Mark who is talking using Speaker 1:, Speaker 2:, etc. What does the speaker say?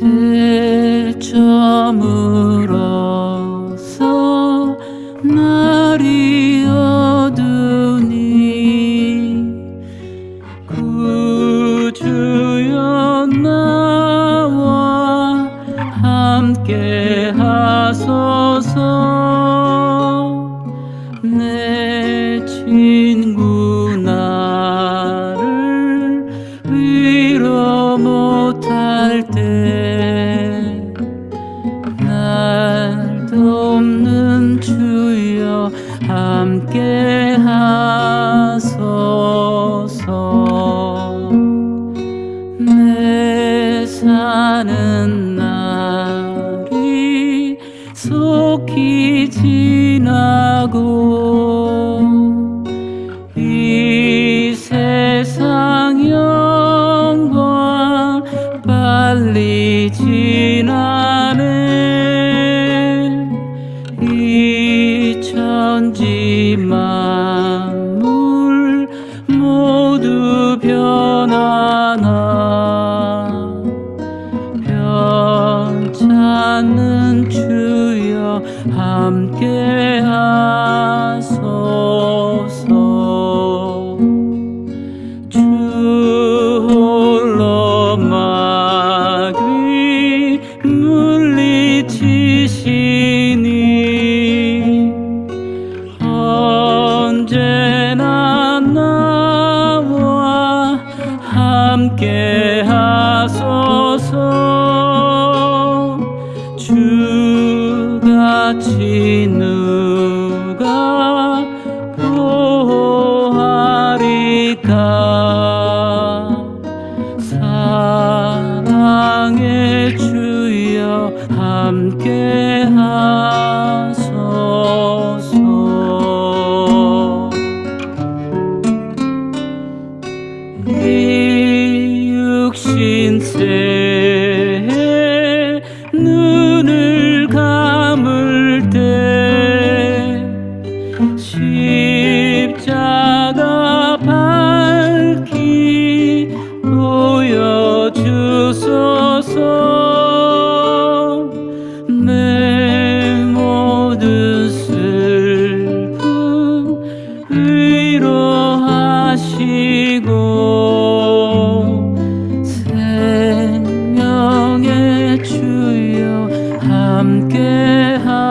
Speaker 1: 대처물어서 날이 함께 하소서. 내 사는 날이 속히 지나고 이 세상 영광 빨리 지나네. 이 천지 만물 모두 변하나 변찮는 주여 함께 하 언제나 나와 함께 하소서. 주같이 누 육신새 눈을 감을 때 십자가 밝히 보여주소. There.